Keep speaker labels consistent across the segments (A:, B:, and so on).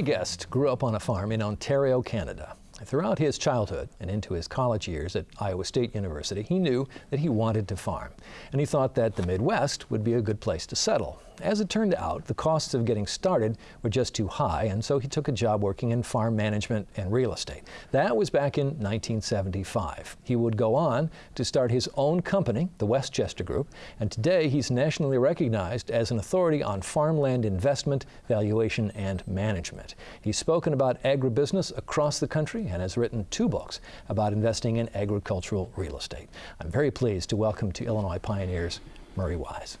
A: My guest grew up on a farm in Ontario, Canada. Throughout his childhood and into his college years at Iowa State University, he knew that he wanted to farm. And he thought that the Midwest would be a good place to settle. As it turned out, the costs of getting started were just too high, and so he took a job working in farm management and real estate. That was back in 1975. He would go on to start his own company, the Westchester Group, and today he's nationally recognized as an authority on farmland investment, valuation, and management. He's spoken about agribusiness across the country and has written two books about investing in agricultural real estate. I'm very pleased to welcome to Illinois Pioneers Murray Wise.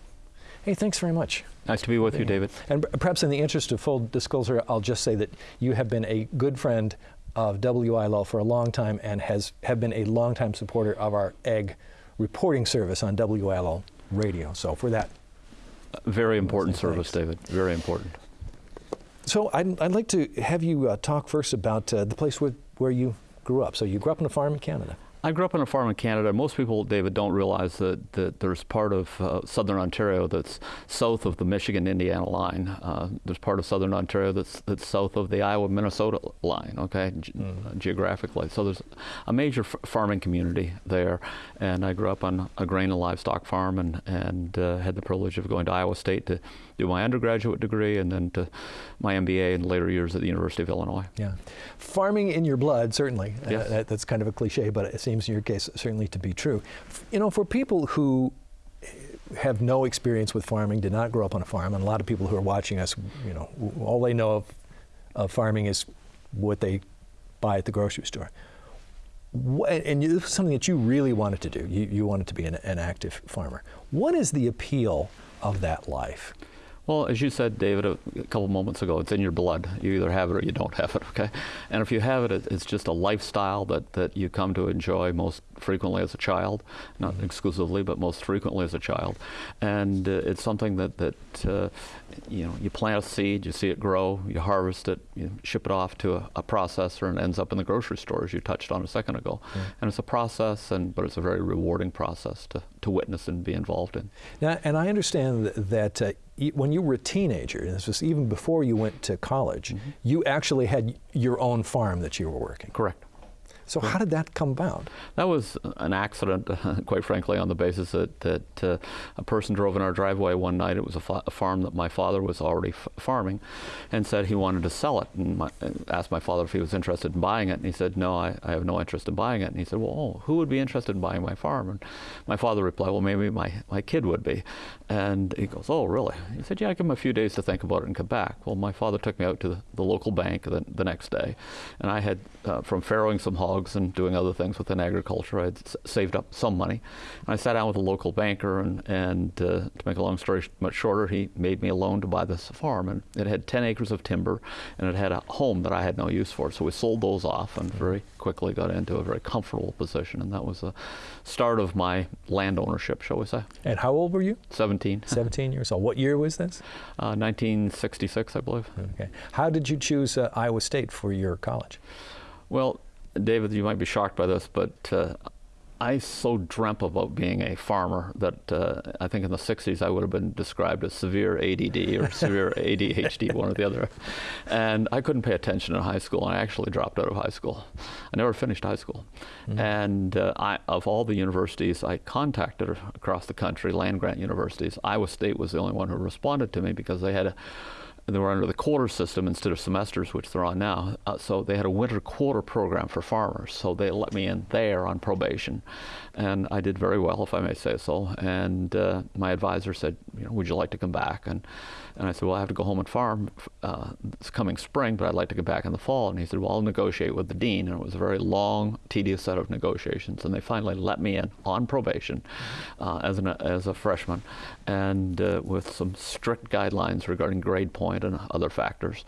A: Hey, thanks very much.
B: Nice to be with you, David.
A: And perhaps in the interest of full disclosure, I'll just say that you have been a good friend of WILL for a long time and has have been a longtime supporter of our ag reporting service on WILL radio. So for that,
B: very important service, David. Very important.
A: So I'd, I'd like to have you uh, talk first about uh, the place where, where you grew up. So you grew up on a farm in Canada.
B: I grew up on a farm in Canada. Most people, David, don't realize that, that there's part of uh, southern Ontario that's south of the Michigan-Indiana line. Uh, there's part of southern Ontario that's, that's south of the Iowa-Minnesota line, okay, mm. geographically. So there's a major farming community there. And I grew up on a grain and livestock farm and, and uh, had the privilege of going to Iowa State to do my undergraduate degree and then to my MBA in later years at the University of Illinois.
A: Yeah. Farming in your blood, certainly.
B: Uh, yes.
A: That, that's kind of a cliche, but it seems in your case certainly to be true. You know, for people who have no experience with farming, did not grow up on a farm, and a lot of people who are watching us, you know, all they know of, of farming is what they buy at the grocery store. and this is something that you really wanted to do. You, you wanted to be an, an active farmer. What is the appeal of that life?
B: Well, as you said, David, a, couple moments ago, it's in your blood. You either have it or you don't have it, okay? And if you have it, it's just a lifestyle that, that you come to enjoy most frequently as a child, not mm-hmm. exclusively, but most frequently as a child. And uh, it's something that, that uh, you know, you plant a seed, you see it grow, you harvest it, you ship it off to a, a processor and it ends up in the grocery store, as you touched on a second ago. Mm-hmm. And it's a process, and but it's a very rewarding process to, to witness and be involved in.
A: Now, and I understand that uh, when you were a teenager, and this was even before you went to college, mm-hmm. you actually had your own farm that you were working.
B: Correct.
A: So how did that come about?
B: That was an accident, quite frankly, on the basis that, that uh, a person drove in our driveway one night. It was a, a farm that my father was already farming and said he wanted to sell it and, my, and, asked my father if he was interested in buying it. And he said, no, I, I, have no interest in buying it. And he said, well, oh, who would be interested in buying my farm? And my father replied, well, maybe my, my kid would be. And he goes, oh, really? He said, yeah, I give him a few days to think about it and come back. Well, my father took me out to the, the local bank the, the next day. And I had, uh, from farrowing some hogs, and doing other things within agriculture. I'd saved up some money. And I sat down with a local banker, and, and uh, to make a long story much shorter, he made me a loan to buy this farm. And it had 10 acres of timber, and it had a home that I had no use for. So we sold those off and very quickly got into a very comfortable position. And that was the start of my land ownership, shall we say.
A: And how old were you?
B: 17.
A: 17 years old. What year was this?
B: Uh, 1966, I believe.
A: Okay. How did you choose uh, Iowa State for your college?
B: Well, David, you might be shocked by this, but uh, I so dreamt about being a farmer that uh, I think in the 60s I would have been described as severe ADD or severe ADHD, one or the other. And I couldn't pay attention in high school, and I actually dropped out of high school. I never finished high school. Mm -hmm. And uh, I, of all the universities I contacted across the country, land grant universities, Iowa State was the only one who responded to me because they had a they were under the quarter system instead of semesters, which they're on now. Uh, so they had a winter quarter program for farmers. So they let me in there on probation. And I did very well, if I may say so. And uh, my advisor said, you know, would you like to come back? And, and I said, well, I have to go home and farm uh, this coming spring, but I'd like to get back in the fall. And he said, well, I'll negotiate with the dean. And it was a very long, tedious set of negotiations. And they finally let me in on probation uh, as, an, as a freshman and uh, with some strict guidelines regarding grade point and other factors.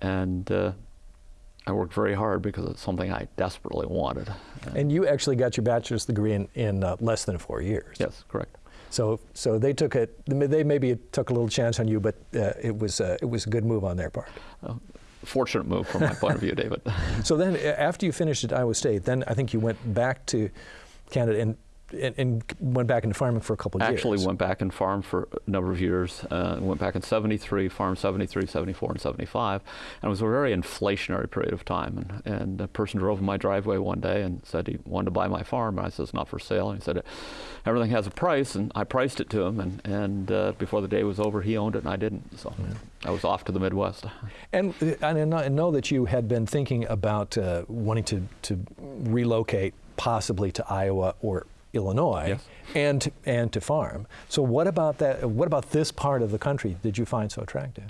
B: And uh, I worked very hard because it's something I desperately wanted.
A: And you actually got your bachelor's degree in, in uh, less than four years.
B: Yes, correct.
A: So, so they took it. They maybe took a little chance on you, but uh, it was uh, it was a good move on their part. Uh,
B: fortunate move from my point of view, David.
A: so then, after you finished at Iowa State, then I think you went back to Canada and and, and went back into farming for a couple of years.
B: Actually went back and farmed for a number of years. Uh, went back in 73, farmed 73, 74, and 75. And it was a very inflationary period of time. And, and a person drove in my driveway one day and said he wanted to buy my farm. And I said, it's not for sale. And he said, everything has a price. And I priced it to him. And, and uh, before the day was over, he owned it and I didn't. So yeah. I was off to the Midwest.
A: And, and I know that you had been thinking about uh, wanting to, to relocate possibly to Iowa or Illinois
B: yes.
A: and and to farm. So what about that? What about this part of the country did you find so attractive?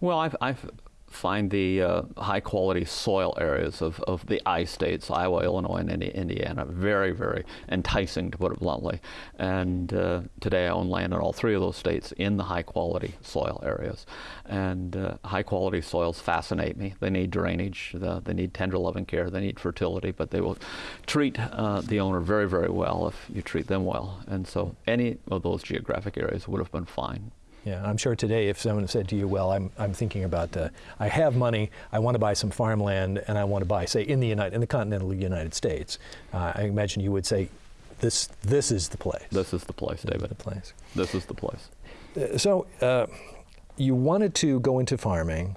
B: Well, I've, I've find the uh, high quality soil areas of, of the I states, Iowa, Illinois, and Indiana, very, very enticing to put it bluntly. And uh, today I own land in all three of those states in the high quality soil areas. And uh, high quality soils fascinate me. They need drainage, the, they need tender loving care, they need fertility, but they will treat uh, the owner very, very well if you treat them well. And so any of those geographic areas would have been fine
A: yeah, I'm sure today if someone said to you, well, I'm, I'm thinking about, uh, I have money, I want to buy some farmland, and I want to buy, say, in the, United, in the continental United States, uh, I imagine you would say, this, this is the place.
B: This is the place, David.
A: The place.
B: This is the place.
A: Uh, so uh, you wanted to go into farming,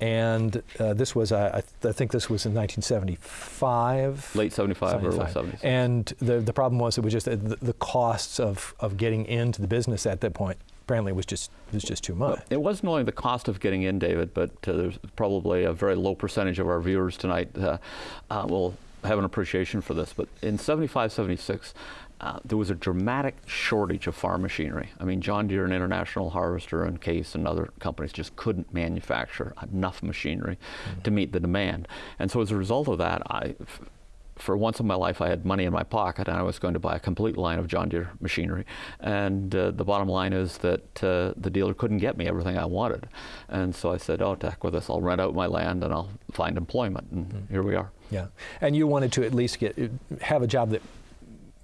A: and uh, this was, I, th I, think this was in 1975.
B: Late 75, 75. early 76.
A: And the, the problem was it was just the, the costs of, of getting into the business at that point apparently was just was just too much.
B: It wasn't only the cost of getting in, David, but uh, there's probably a very low percentage of our viewers tonight uh, uh, will have an appreciation for this. But in 75, 76, uh, there was a dramatic shortage of farm machinery. I mean, John Deere and International Harvester and Case and other companies just couldn't manufacture enough machinery mm -hmm. to meet the demand. And so as a result of that, I for once in my life, I had money in my pocket and I was going to buy a complete line of John Deere machinery. And uh, the bottom line is that uh, the dealer couldn't get me everything I wanted. And so I said, oh, heck with this, I'll rent out my land and I'll find employment. And mm -hmm. here we are.
A: Yeah. And you wanted to at least get have a job that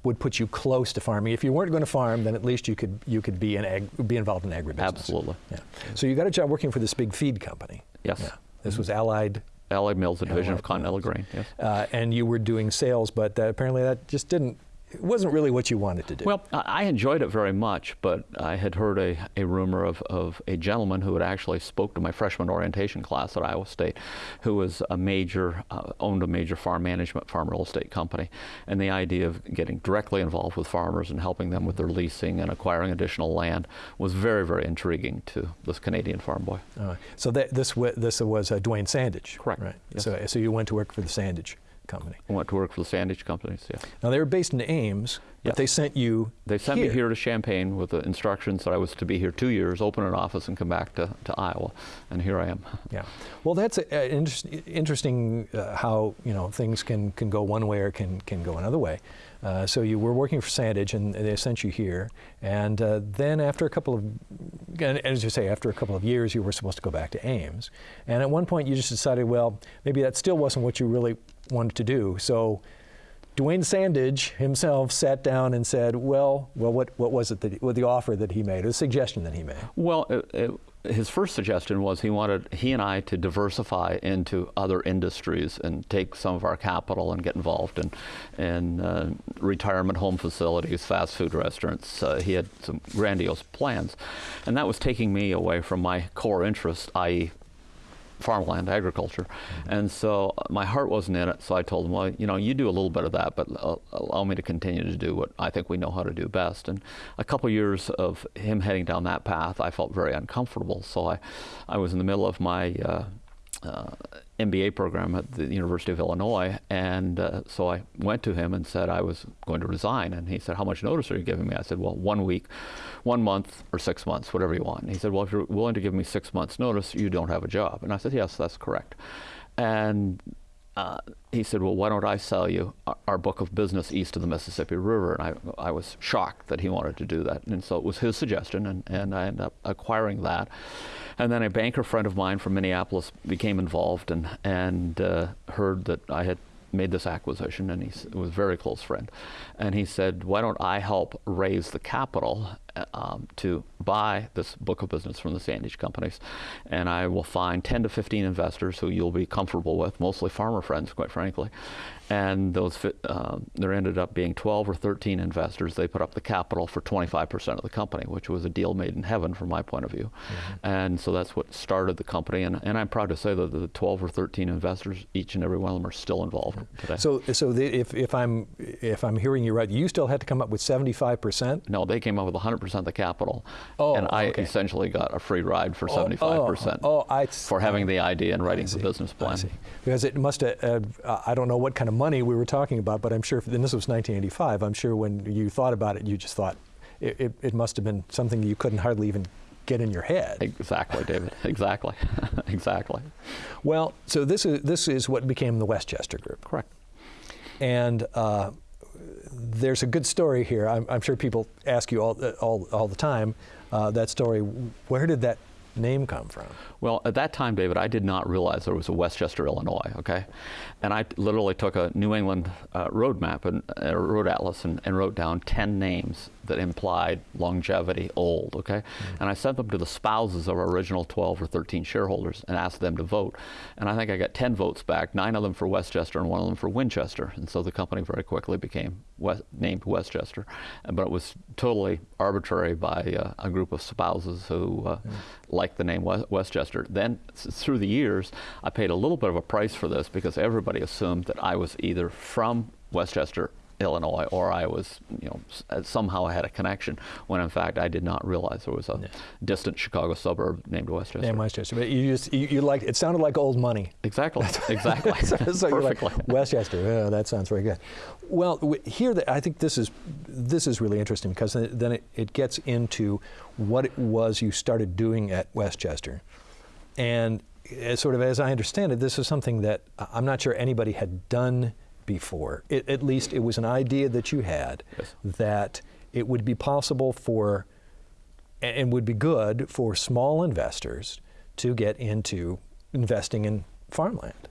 A: would put you close to farming. If you weren't going to farm, then at least you could you could be an ag, be involved in agribusiness.
B: Absolutely.
A: Yeah. So you got a job working for this big feed company.
B: Yes.
A: Yeah. This was Allied
B: Allied Mills, a division Allied of Continental Mills. Grain. Yes.
A: Uh, and you were doing sales, but uh, apparently that just didn't it wasn't really what you wanted to do.
B: Well, I enjoyed it very much, but I had heard a, a rumor of, of a gentleman who had actually spoke to my freshman orientation class at Iowa State, who was a major, uh, owned a major farm management, farm real estate company. And the idea of getting directly involved with farmers and helping them with their leasing and acquiring additional land was very, very intriguing to this Canadian farm boy.
A: Uh, so that, this, this was uh, Dwayne Sandage?
B: Correct.
A: Right.
B: Yes.
A: So, so you went to work for the Sandage company.
B: I went to work for the Sandage companies, yeah.
A: Now they were based in Ames, but yes. they sent you
B: They sent
A: here.
B: me here to Champaign with the instructions that I was to be here two years, open an office and come back to, to Iowa, and here I am.
A: Yeah, well that's a, a inter interesting uh, how, you know, things can, can go one way or can, can go another way. Uh, so you were working for Sandage and they sent you here, and uh, then after a couple of, and as you say, after a couple of years you were supposed to go back to Ames. And at one point you just decided, well, maybe that still wasn't what you really wanted to do. So Dwayne Sandage himself sat down and said, well, well, what, what was it that, what the offer that he made, the suggestion that he made?
B: Well, it, it, his first suggestion was he wanted he and I to diversify into other industries and take some of our capital and get involved in, in uh, retirement home facilities, fast food restaurants. Uh, he had some grandiose plans. And that was taking me away from my core interest, i.e farmland, agriculture. Mm-hmm. And so uh, my heart wasn't in it, so I told him, well, you know, you do a little bit of that, but allow me to continue to do what I think we know how to do best. And a couple years of him heading down that path, I felt very uncomfortable. So I, I was in the middle of my uh, uh, MBA program at the University of Illinois, and uh, so I went to him and said I was going to resign, and he said, "How much notice are you giving me?" I said, "Well, one week, one month, or six months, whatever you want." And he said, "Well, if you're willing to give me six months' notice, you don't have a job." And I said, "Yes, that's correct." And he said, well, why don't I sell you our book of business east of the Mississippi River? And I, I was shocked that he wanted to do that. And so it was his suggestion, and, and I ended up acquiring that. And then a banker friend of mine from Minneapolis became involved and, and uh, heard that I had made this acquisition, and he was a very close friend. And he said, why don't I help raise the capital um, to buy this book of business from the Sandage companies, and I will find 10 to 15 investors who you'll be comfortable with, mostly farmer friends, quite frankly. And those fit, uh, there ended up being 12 or 13 investors. They put up the capital for 25% of the company, which was a deal made in heaven from my point of view. Mm-hmm. And so that's what started the company. And, and I'm proud to say that the 12 or 13 investors, each and every one of them, are still involved today.
A: So, so the, if, if I'm if I'm hearing you right, you still had to come up with 75%.
B: No, they came up with 100% of the capital,
A: oh,
B: and I
A: okay.
B: essentially got a free ride for
A: oh,
B: 75%.
A: Oh, oh, I,
B: for having the idea and writing the business plan.
A: Because it must have, uh, I don't know what kind of money we were talking about, but I'm sure, and this was 1985, I'm sure when you thought about it, you just thought it, it, it must have been something you couldn't hardly even get in your head.
B: Exactly, David. exactly. exactly.
A: Well, so this is this is what became the Westchester Group.
B: Correct.
A: And uh, there's a good story here. I'm, I'm, sure people ask you all all, all the time uh, that story. Where did that name come from?
B: Well, at that time, David, I did not realize there was a Westchester, Illinois, okay? And I literally took a New England uh, road map and a road atlas and, and, wrote down 10 names that implied longevity, old, okay? Mm-hmm. And I sent them to the spouses of our original 12 or 13 shareholders and asked them to vote. And I think I got 10 votes back, nine of them for Westchester and one of them for Winchester. And so the company very quickly became West, named Westchester. But it was totally arbitrary by uh, a group of spouses who uh, mm-hmm. Liked the name Westchester. Then through the years, I paid a little bit of a price for this because everybody assumed that I was either from Westchester Illinois, or I was, you know, uh, somehow I had a connection. When in fact I did not realize there was a yeah. distant Chicago suburb named Westchester.
A: Named Westchester, but you just you, you like it sounded like old money.
B: Exactly, exactly.
A: so Perfectly. Like, Westchester. Yeah, that sounds very good. Well, here the, I think this is this is really interesting because then it, it gets into what it was you started doing at Westchester, and as sort of as I understand it, this is something that I'm not sure anybody had done before. It, at least it was an idea that you had yes. that it would be possible for and would be good for small investors to get into investing in farmland.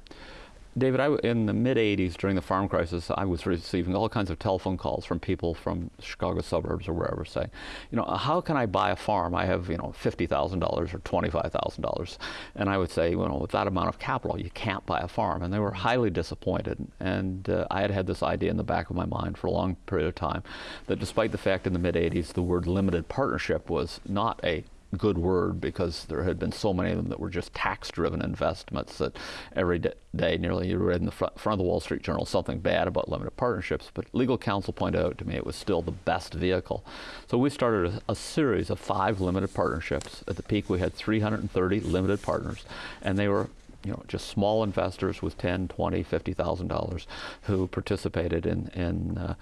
B: David, I, in the mid 80s during the farm crisis, I was receiving all kinds of telephone calls from people from Chicago suburbs or wherever saying, you know, how can I buy a farm? I have, you know, $50,000 or $25,000. And I would say, you know, with that amount of capital, you can't buy a farm. And they were highly disappointed. And uh, I had had this idea in the back of my mind for a long period of time that despite the fact in the mid 80s the word limited partnership was not a good word because there had been so many of them that were just tax driven investments that every day nearly you read in the front, front of the Wall Street Journal something bad about limited partnerships. But legal counsel pointed out to me it was still the best vehicle. So we started a, a series of five limited partnerships. At the peak, we had 330 limited partners, and they were you know, just small investors with 10, 20, 50,000 dollars who participated in in, uh,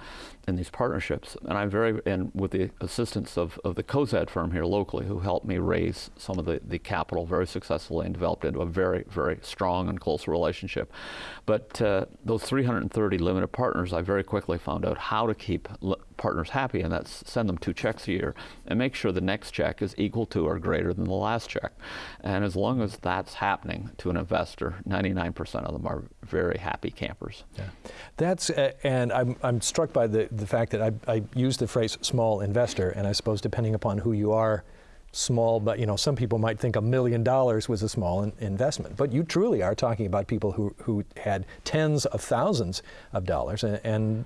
B: in these partnerships. And I'm very and with the assistance of, of the Cozad firm here locally, who helped me raise some of the, the capital very successfully and developed into a very very strong and close relationship. But uh, those 330 limited partners, I very quickly found out how to keep partners happy, and that's send them two checks a year and make sure the next check is equal to or greater than the last check. And as long as that's happening to an investor, 99% of them are very happy campers.
A: Yeah. That's, uh, and I'm, I'm struck by the, the fact that I, I use the phrase small investor, and I suppose depending upon who you are, small, but you know, some people might think a million dollars was a small in investment. But you truly are talking about people who, who had tens of thousands of dollars, and, and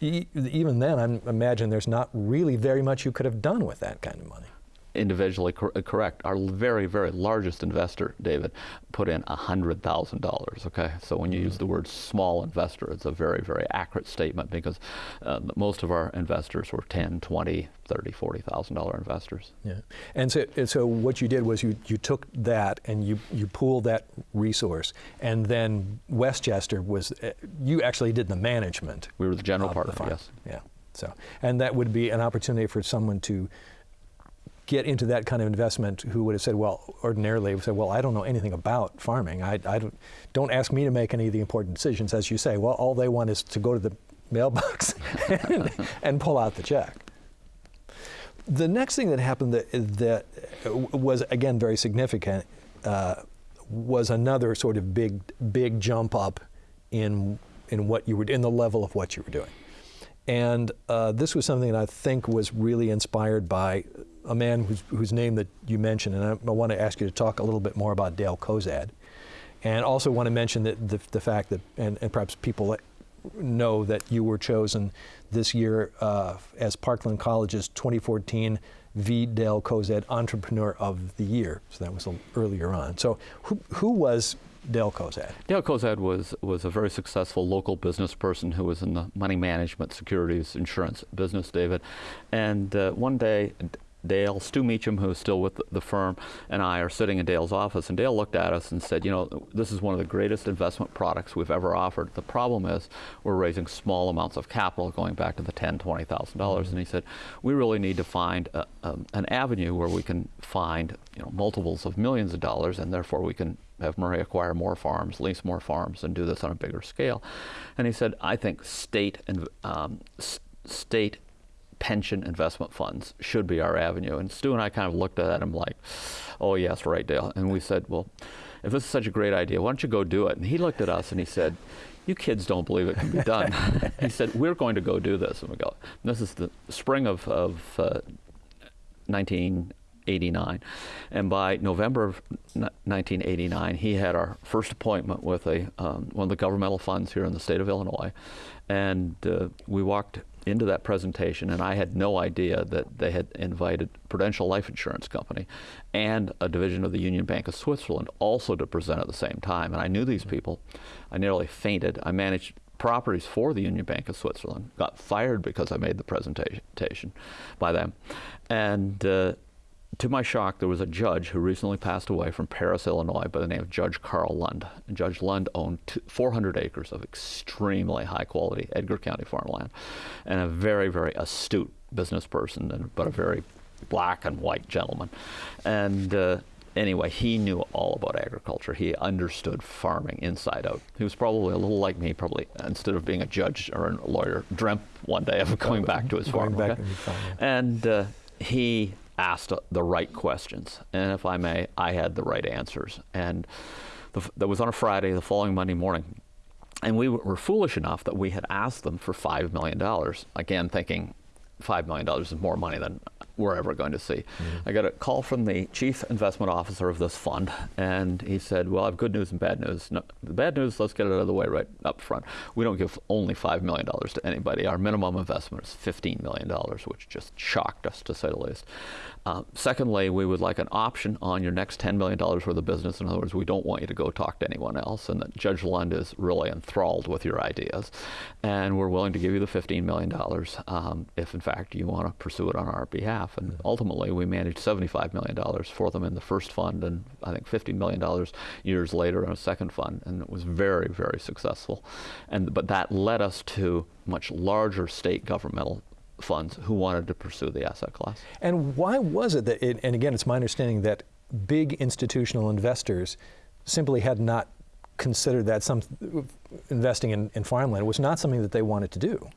A: even then, I imagine there's not really very much you could have done with that kind of money
B: individually cor correct. Our very, very largest investor, David, put in $100,000, okay? So when you use the word small investor, it's a very, very accurate statement because uh, most of our investors were 10, 20, 30, $40,000 investors.
A: Yeah. And so, and so what you did was you, you took that and you, you pooled that resource and then Westchester was, uh, you actually did the management.
B: We were the general partner, yes.
A: Yeah. So, and that would be an opportunity for someone to get into that kind of investment who would have said, well, ordinarily would say, well, I don't know anything about farming. I, I don't, don't ask me to make any of the important decisions. As you say, well, all they want is to go to the mailbox and, and, pull out the check. The next thing that happened that, that was, again, very significant uh, was another sort of big, big jump up in, in what you were, in the level of what you were doing. And uh, this was something that I think was really inspired by a man whose, whose name that you mentioned. And I, I want to ask you to talk a little bit more about Dale Cozad. And also want to mention that the, the fact that, and, and perhaps people know that you were chosen this year uh, as Parkland College's 2014 V. Dale Cozad Entrepreneur of the Year. So that was earlier on. So who, who was Dale Cozad?
B: Dale Cozad was, was a very successful local business person who was in the money management, securities, insurance business, David. And uh, one day, Dale, Stu Meacham, who is still with the firm, and I are sitting in Dale's office, and Dale looked at us and said, you know, this is one of the greatest investment products we've ever offered. The problem is we're raising small amounts of capital going back to the ten, twenty thousand dollars. And he said, we really need to find a, a, an avenue where we can find you know, multiples of millions of dollars, and therefore we can have Murray acquire more farms, lease more farms, and do this on a bigger scale. And he said, I think state and um, state pension investment funds should be our avenue. And Stu and I kind of looked at him like, oh, yes, right, Dale. And we said, well, if this is such a great idea, why don't you go do it? And he looked at us and he said, you kids don't believe it can be done. he said, we're going to go do this. And we go, and this is the spring of, of uh, 1989. And by November of 1989, he had our first appointment with a, um, one of the governmental funds here in the state of Illinois. And uh, we walked into that presentation, and I had no idea that they had invited Prudential Life Insurance Company and a division of the Union Bank of Switzerland also to present at the same time. And I knew these people. I nearly fainted. I managed properties for the Union Bank of Switzerland. Got fired because I made the presentation by them, and. Uh, to my shock, there was a judge who recently passed away from Paris, Illinois, by the name of Judge Carl Lund. And Judge Lund owned 400 acres of extremely high quality Edgar County farmland and a very, very astute business person, and, but a very black and white gentleman. And uh, anyway, he knew all about agriculture. He understood farming inside out. He was probably a little like me, probably instead of being a judge or a lawyer, dreamt one day of going back to his farm. Okay? And uh, he asked the right questions. And if I may, I had the right answers. And the, that was on a Friday, the following Monday morning. And we were foolish enough that we had asked them for $5 million, again, thinking $5 million is more money than we're ever going to see. Mm-hmm. I got a call from the chief investment officer of this fund, and he said, Well, I have good news and bad news. No, the bad news, let's get it out of the way right up front. We don't give only $5 million to anybody. Our minimum investment is $15 million, which just shocked us, to say the least. Uh, secondly, we would like an option on your next $10 million worth of business. In other words, we don't want you to go talk to anyone else, and that Judge Lund is really enthralled with your ideas. And we're willing to give you the $15 million um, if, in fact, you want to pursue it on our behalf. And mm-hmm. ultimately, we managed $75 million for them in the first fund, and I think $50 million years later in a second fund. And it was very, very successful. And, but that led us to much larger state governmental funds who wanted to pursue the asset class.
A: And why was it that, it, and again, it's my understanding that big institutional investors simply had not considered that some investing in, in farmland was not something that they wanted to do.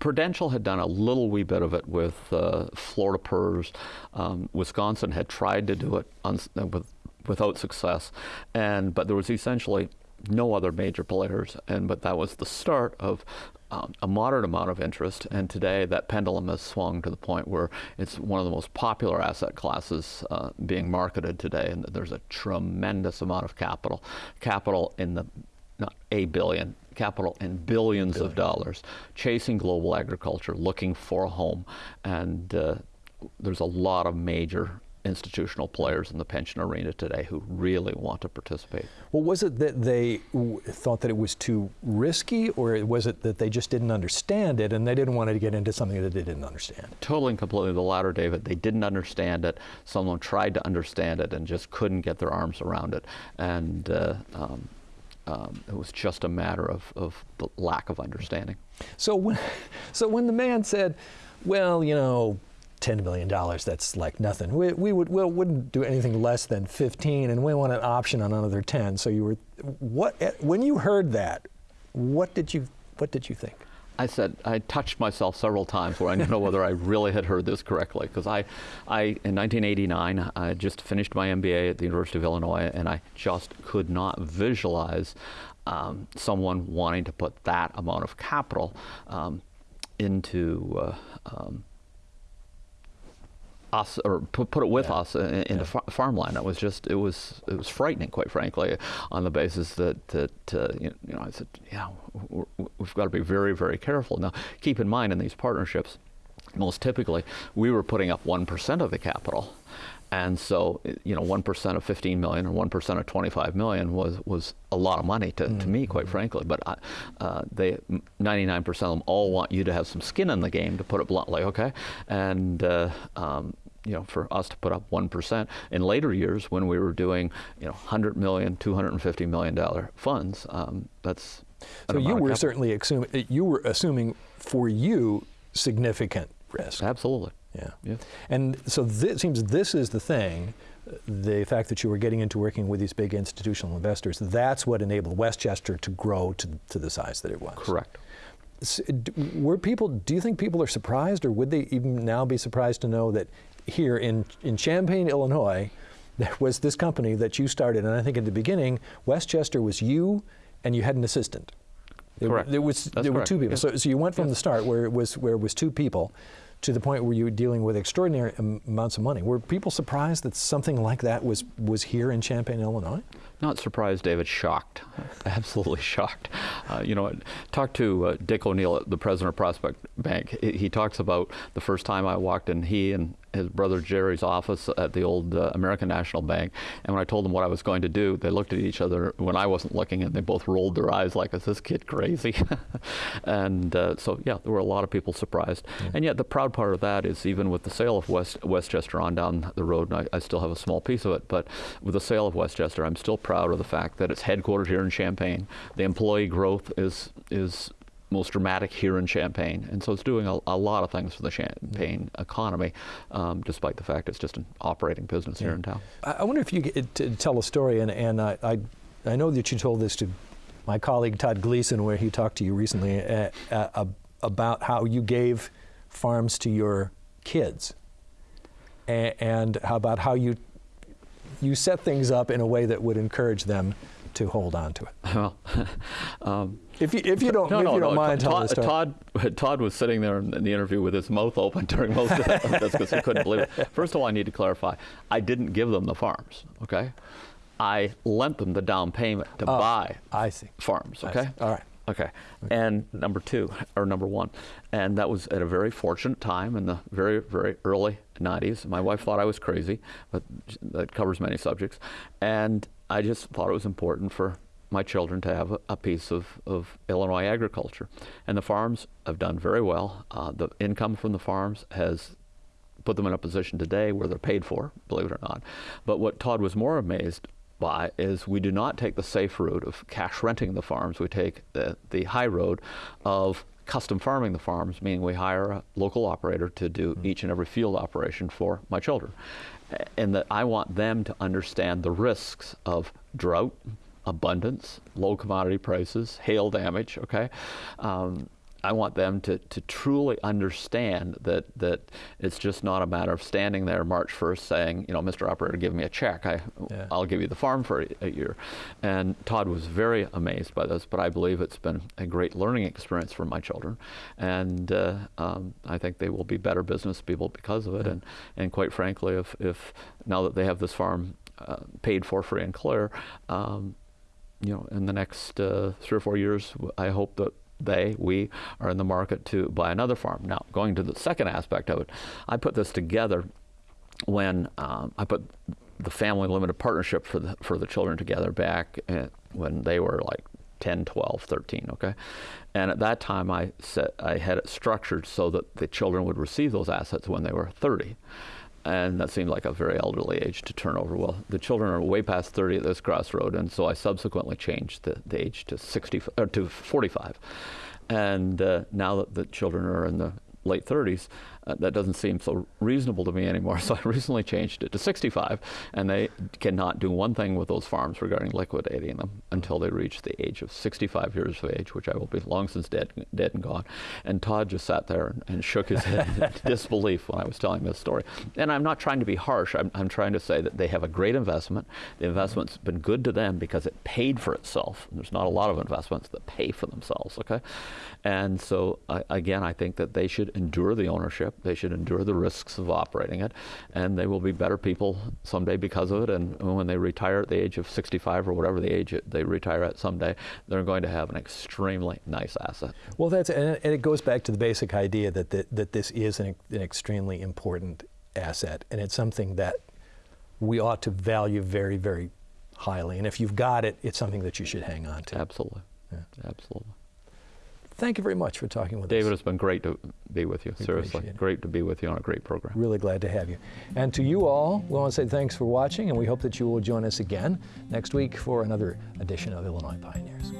B: Prudential had done a little wee bit of it with uh, Florida PERS. Um, Wisconsin had tried to do it uh, with, without success, and but there was essentially no other major players, and but that was the start of um, a moderate amount of interest, and today that pendulum has swung to the point where it's one of the most popular asset classes uh, being marketed today, and there's a tremendous amount of capital, capital in the not a billion, capital and billions Billion. of dollars, chasing global agriculture, looking for a home, and uh, there's a lot of major institutional players in the pension arena today who really want to participate.
A: Well, was it that they thought that it was too risky, or was it that they just didn't understand it and they didn't want to get into something that they didn't understand?
B: Totally and completely the latter, David. They didn't understand it. Someone tried to understand it and just couldn't get their arms around it. And uh, um, um, it was just a matter of, of the lack of understanding.
A: So when, so when the man said, well, you know, $10 million, that's like nothing. We, we, would, we wouldn't do anything less than 15 and we want an option on another 10. So you were, what, when you heard that, what did you, what did you think?
B: I said, I touched myself several times where I didn't know whether I really had heard this correctly. Because I, I, in 1989, I just finished my MBA at the University of Illinois, and I just could not visualize um, someone wanting to put that amount of capital um, into uh, um, us or put, put it with
A: Yeah.
B: us in, into
A: Yeah.
B: fa- farmland. It was just it was it was frightening, quite frankly, on the basis that that uh, you, you know I said, yeah, we we've got to be very very careful. Now, keep in mind in these partnerships, most typically we were putting up one percent of the capital. And so, you know, one percent of 15 million or one percent of 25 million was was a lot of money to, to me, quite frankly. But I, uh, they, 99% of them all want you to have some skin in the game, to put it bluntly. Okay, and uh, um, you know, for us to put up 1%. In later years, when we were doing, you know, 100 million, 250 million dollar funds, um, that's
A: So you were certainly assuming you were assuming for you significant risk.
B: absolutely.
A: Yeah.
B: Yeah.
A: And so it seems this is the thing, the fact that you were getting into working with these big institutional investors, that's what enabled Westchester to grow to, to the size that it was.
B: Correct.
A: Were people, do you think people are surprised, or would they even now be surprised to know that here in, in Champaign, Illinois, there was this company that you started, and I think in the beginning, Westchester was you and you had an assistant.
B: Correct.
A: there was
B: That's
A: there were two people.
B: yeah.
A: So, so you went from the start where it was where it was two people to the point where you were dealing with extraordinary amounts of money. Were people surprised that something like that was was here in Champaign, Illinois?
B: Not surprised, David. Shocked, absolutely shocked. Uh, you know, I talked to uh, Dick O'Neill, the president of Prospect Bank. He, he talks about the first time I walked in, he and his brother Jerry's office at the old uh, American National Bank. And when I told them what I was going to do, they looked at each other when I wasn't looking, and they both rolled their eyes like, "Is this kid crazy?" and uh, so, yeah, there were a lot of people surprised. And yet, the proud part of that is even with the sale of West Westchester on down the road, and I, I still have a small piece of it, but with the sale of Westchester, I'm still proud of the fact that it's headquartered here in Champaign. The employee growth is is most dramatic here in Champaign, and so it's doing a, a lot of things for the Champaign economy, um, despite the fact it's just an operating business here in town.
A: I wonder if you could t- tell a story, and, and I, I, I know that you told this to my colleague Todd Gleason, where he talked to you recently uh, uh, about how you gave farms to your kids, and, and how about how you you set things up in a way that would encourage them to hold on to it.
B: Well, um,
A: If you, if you don't,
B: no,
A: if
B: no,
A: you don't
B: no.
A: mind
B: Todd. Todd, Todd was sitting there in, the interview with his mouth open during most of this because he couldn't believe it. First of all, I need to clarify: I didn't give them the farms. Okay, I lent them the down payment to
A: Oh,
B: buy
A: I see.
B: farms. Okay.
A: see. All right.
B: Okay. And number two, or number one, and that was at a very fortunate time in the very, very early 90s. My wife thought I was crazy, but that covers many subjects. And I just thought it was important for my children to have a, a piece of, of Illinois agriculture. And the farms have done very well. Uh, the income from the farms has put them in a position today where they're paid for, believe it or not. But what Todd was more amazed by is we do not take the safe route of cash renting the farms. We take the, the high road of custom farming the farms, meaning we hire a local operator to do each and every field operation for my children. And that I want them to understand the risks of drought, abundance, low commodity prices, hail damage, okay? Um, I want them to, to truly understand that, that it's just not a matter of standing there March 1st saying, you know, Mr. Operator, give me a check. I,
A: Yeah.
B: I'll give you the farm for a, a year. And Todd was very amazed by this, but I believe it's been a great learning experience for my children. And uh, um, I think they will be better business people because of it. And, and quite frankly, if, if now that they have this farm uh, paid for free and clear, um, you know, in the next uh, three or four years, I hope that they, we, are in the market to buy another farm. Now, going to the second aspect of it, I put this together when um, I put the family limited partnership for the for the children together back when they were like 10, 12, 13, okay? And at that time I set I had it structured so that the children would receive those assets when they were 30. And that seemed like a very elderly age to turn over. Well, the children are way past 30 at this crossroad, and so I subsequently changed the, the age to 60 or to 45. And uh, now that the children are in the late 30s, uh, that doesn't seem so reasonable to me anymore. So I recently changed it to 65, and they cannot do one thing with those farms regarding liquidating them until they reach the age of 65 years of age, which I will be long since dead, dead and gone. And Todd just sat there and, and shook his head in disbelief when I was telling this story. And I'm not trying to be harsh. I'm, I'm trying to say that they have a great investment. The investment's been good to them because it paid for itself. There's not a lot of investments that pay for themselves, okay? And so, I again, I think that they should endure the ownership. They should endure the risks of operating it. And they will be better people someday because of it. And when they retire at the age of 65 or whatever the age they retire at someday, they're going to have an extremely nice asset.
A: Well, that's and it goes back to the basic idea that the, that this is an, an extremely important asset, and it's something that we ought to value very, very highly. And if you've got it, it's something that you should hang on to.
B: Absolutely.
A: Yeah.
B: Absolutely.
A: Thank you very much for talking with
B: David,
A: us.
B: David, it's been great to be with you.
A: We
B: Seriously, great to be with you on a great program.
A: Really glad to have you. And to you all, we want to say thanks for watching, and we hope that you will join us again next week for another edition of Illinois Pioneers.